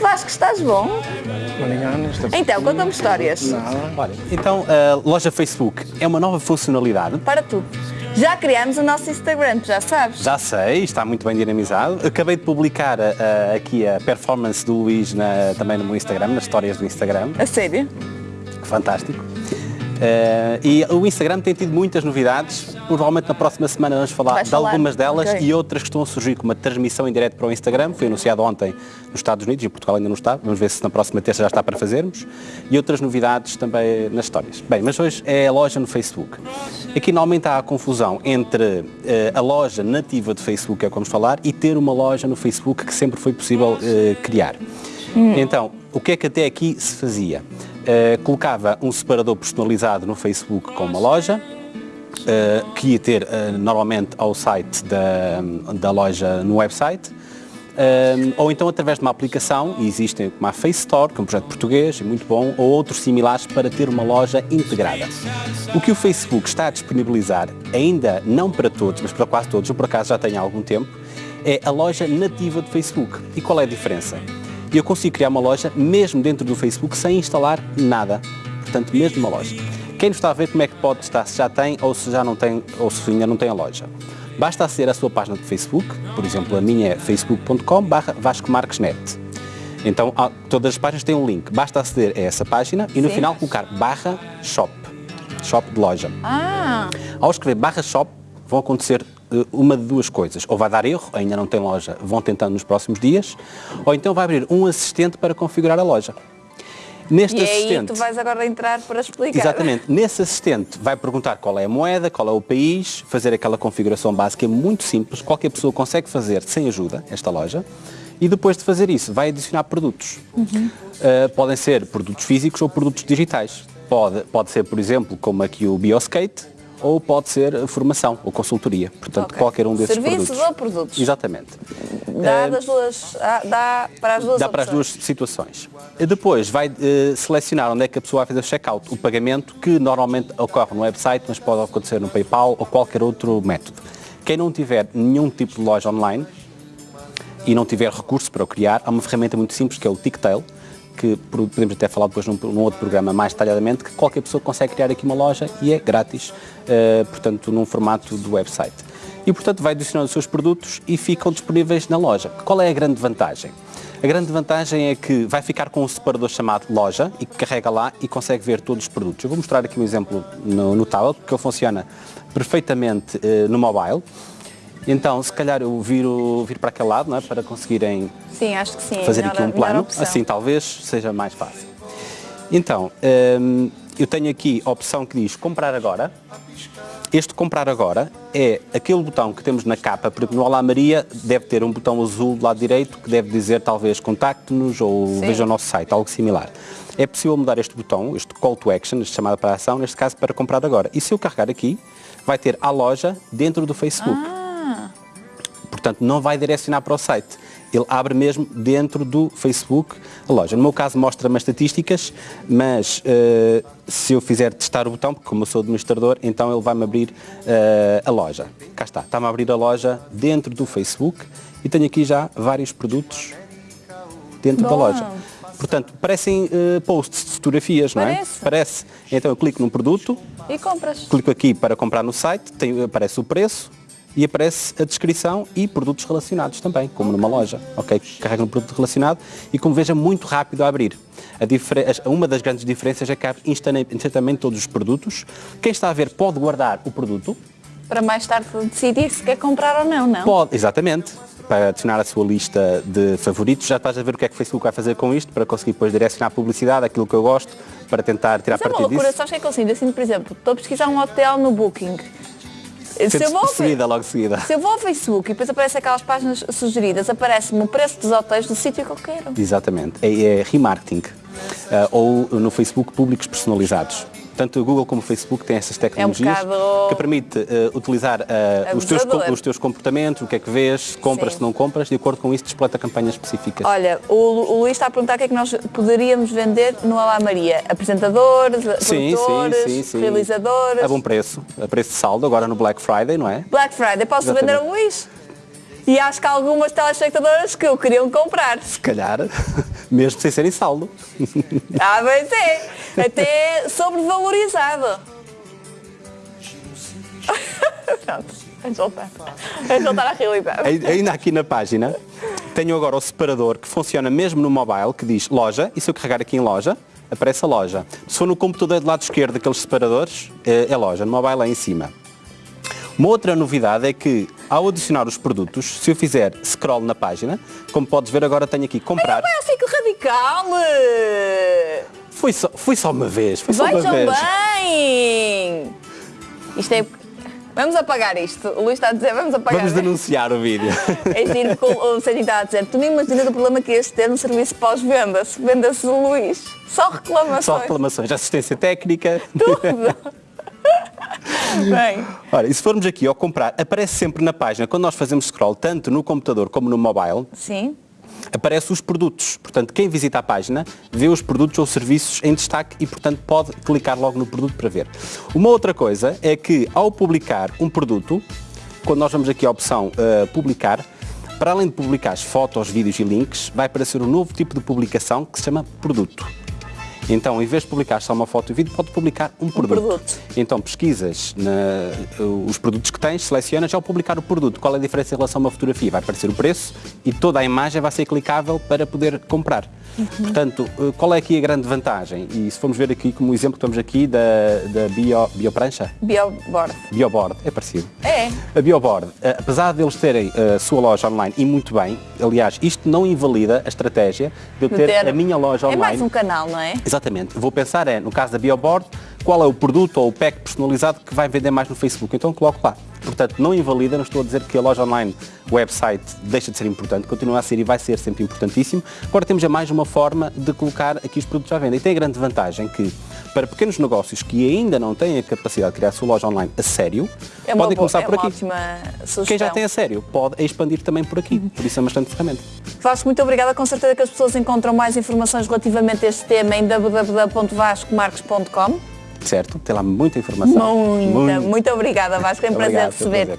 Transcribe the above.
Vasco, estás bom? Então, conta-me histórias. Olha, então a loja Facebook é uma nova funcionalidade. Para tudo. Já criámos o nosso Instagram, já sabes. Já sei, está muito bem dinamizado. Acabei de publicar uh, aqui a performance do Luís na, também no meu Instagram, nas histórias do Instagram. A sério? Fantástico. Uh, e o Instagram tem tido muitas novidades. Provavelmente na próxima semana vamos falar Vais de falar? algumas delas Ok. e outras que estão a surgir com uma transmissão em direto para o Instagram. Foi anunciado ontem nos Estados Unidos e Portugal ainda não está. Vamos ver se na próxima terça já está para fazermos. E outras novidades também nas histórias. Bem, mas hoje é a loja no Facebook. Aqui normalmente há a confusão entre eh, a loja nativa de Facebook, é o que vamos falar, e ter uma loja no Facebook que sempre foi possível eh, criar. Então, o que é que até aqui se fazia? Eh, colocava um separador personalizado no Facebook com uma loja, eh, que ia ter eh, normalmente ao site da, da loja no website, ou então através de uma aplicação, e existem como a Face Store, que é um projeto português, é muito bom, ou outros similares para ter uma loja integrada. O que o Facebook está a disponibilizar, ainda não para todos, mas para quase todos, eu por acaso já tenho há algum tempo, é a loja nativa do Facebook. E qual é a diferença? Eu consigo criar uma loja mesmo dentro do Facebook sem instalar nada. Portanto, mesmo uma loja. Quem nos está a ver como é que pode estar, se já tem ou se já não tem, ou se ainda não tem a loja. Basta aceder à sua página de Facebook, por exemplo, a minha é facebook.com barra Vasco Marques Net. Então, todas as páginas têm um link. Basta aceder a essa página e no Sim. final colocar barra shop. Shop de loja. Ah, Ao escrever barra shop, vão acontecer uma de duas coisas. Ou vai dar erro, ainda não tem loja, vão tentando nos próximos dias, ou então vai abrir um assistente para configurar a loja. Neste e aí assistente. tu vais agora entrar para explicar. Exatamente. Nesse assistente vai perguntar qual é a moeda, qual é o país, fazer aquela configuração básica é muito simples, qualquer pessoa consegue fazer sem ajuda esta loja. E depois de fazer isso, vai adicionar produtos. Uh, podem ser produtos físicos ou produtos digitais. Pode, pode ser, por exemplo, como aqui o Bioskate, ou pode ser formação ou consultoria. Portanto, Ok. qualquer um desses Serviços produtos. ou produtos? Exatamente. Dá, das duas, ah, dá para as duas Dá para as duas opções. situações. Depois vai eh, selecionar onde é que a pessoa vai fazer o check-out, o pagamento, que normalmente ocorre no website, mas pode acontecer no PayPal ou qualquer outro método. Quem não tiver nenhum tipo de loja online e não tiver recurso para o criar, há uma ferramenta muito simples que é o Ticktail, que podemos até falar depois num, num outro programa mais detalhadamente, que qualquer pessoa consegue criar aqui uma loja e é grátis, eh, portanto, num formato do website. E, portanto, vai adicionando os seus produtos e ficam disponíveis na loja. Qual é a grande vantagem? A grande vantagem é que vai ficar com um separador chamado loja e que carrega lá e consegue ver todos os produtos. Eu vou mostrar aqui um exemplo no, no tablet, porque ele funciona perfeitamente eh, no mobile. Então, se calhar eu viro, viro para aquele lado, não é? para conseguirem Sim, sim. é fazer melhor- aqui um plano, assim talvez seja mais fácil. Então, hum, eu tenho aqui a opção que diz comprar agora. Este comprar agora é aquele botão que temos na capa, por exemplo, no Olá Maria deve ter um botão azul do lado direito que deve dizer talvez contacte-nos ou Sim. veja o nosso site, algo similar. É possível mudar este botão, este call to action, este chamada para a ação, neste caso para comprar agora. E se eu carregar aqui, vai ter a loja dentro do Facebook. Ah, Portanto, não vai direcionar para o site. Ele abre mesmo dentro do Facebook a loja. No meu caso mostra-me as estatísticas, mas eh, se eu fizer testar o botão, porque como eu sou administrador, então ele vai-me abrir eh, a loja. Cá está, está-me a abrir a loja dentro do Facebook e tenho aqui já vários produtos dentro da Boa. loja. Portanto, parecem eh, posts de fotografias, não é? Parece. Parece. Então eu clico num produto, e compras. clico aqui para comprar no site, tem, aparece o preço e aparece a descrição e produtos relacionados também, como numa loja. Ok? Carrega no produto relacionado e como veja, muito rápido a abrir. A uma das grandes diferenças é que abre instantane- instantaneamente todos os produtos. Quem está a ver pode guardar o produto, Para mais tarde decidir se quer comprar ou não, não? pode, exatamente, para adicionar a sua lista de favoritos. Já estás a ver o que é que o Facebook vai fazer com isto, para conseguir depois direcionar a publicidade, aquilo que eu gosto, para tentar tirar Mas é uma partido loucura, disso. sabes que é que eu sinto? Assim, por exemplo, estou a pesquisar um hotel no Booking. Se eu, vou, seguida, logo seguida. se eu vou ao Facebook e depois aparecem aquelas páginas sugeridas, aparece-me o preço dos hotéis do sítio que eu quero. Exatamente. É, é remarketing. Ah, ou no Facebook, públicos personalizados. Tanto o Google como o Facebook têm essas tecnologias É um bocado que permite ah, utilizar ah, os, teus, os teus comportamentos, o que é que vês, compras, Sim. se não compras, de acordo com isso despleta campanhas específicas. Olha, o, o Luís está a perguntar o que é que nós poderíamos vender no Alá Maria. Apresentadores, sim, produtores, sim, sim, sim. realizadores. A bom preço, a preço de saldo, agora no Black Friday, não é? Black Friday, posso Exatamente. vender ao Luís? E acho que há algumas telespectadoras que o queriam comprar. Se calhar, mesmo sem serem saldo. Ah, mas é. Até sobrevalorizado. Pronto. Vamos voltar. Vamos voltar à realidade. Ai- Ainda aqui na página, tenho agora o separador que funciona mesmo no mobile, que diz loja, e se eu carregar aqui em loja, aparece a loja. Se for no computador do lado esquerdo daqueles separadores, é, é loja, no mobile é em cima. Uma outra novidade é que, ao adicionar os produtos, se eu fizer scroll na página, como podes ver agora tenho aqui comprar. Vai ao ciclo radical! Foi só, foi só uma vez, foi só uma Vejam vez. bem! Isto é... Vamos apagar isto. O Luís está a dizer, vamos apagar. Vamos denunciar o vídeo. É giro que o Serginho está a dizer. Tu nem imaginas o problema que ias ter no serviço pós-venda. Se venda-se o Luís. Só reclamações. Só reclamações, assistência técnica. Tudo. Bem, Ora, e se formos aqui ao comprar, aparece sempre na página, quando nós fazemos scroll, tanto no computador como no mobile, sim. Aparecem os produtos. Portanto, quem visita a página vê os produtos ou serviços em destaque e, portanto, pode clicar logo no produto para ver. Uma outra coisa é que, ao publicar um produto, quando nós vamos aqui à opção uh, publicar, para além de publicar as fotos, vídeos e links, vai aparecer um novo tipo de publicação que se chama produto. Então, em vez de publicar só uma foto e vídeo, pode publicar um produto. produto. Então, pesquisas na- os produtos que tens, selecionas ao publicar o produto. Qual é a diferença em relação a uma fotografia? Vai aparecer o preço e toda a imagem vai ser clicável para poder comprar. Portanto, eh, qual é aqui a grande vantagem? E se formos ver aqui como exemplo que estamos aqui da, da bio, bioprancha, Bioboard. Bioboard, é parecido. É. A Bioboard, eh, apesar de eles terem eh, a sua loja online e muito bem, aliás, isto não invalida a estratégia de eu ter, ter- a minha loja É online. mais um canal, não é? Exatamente. Vou pensar é, no caso da Bioboard, qual é o produto ou o pack personalizado que vai vender mais no Facebook. Então coloco lá. Portanto, não invalida, não estou a dizer que a loja online, o website, deixa de ser importante, continua a ser e vai ser sempre importantíssimo. Agora temos já mais uma forma de colocar aqui os produtos à venda. E tem a grande vantagem que, para pequenos negócios que ainda não têm a capacidade de criar a sua loja online a sério, É podem começar é por aqui. Quem já tem a sério pode expandir também por aqui. Por isso é bastante ferramenta. Vasco, muito obrigada. Com certeza que as pessoas encontram mais informações relativamente a este tema em www.vascomarques.com. Certo? Tem lá muita informação. Muita, muito obrigada, Vasco. É um prazer receber.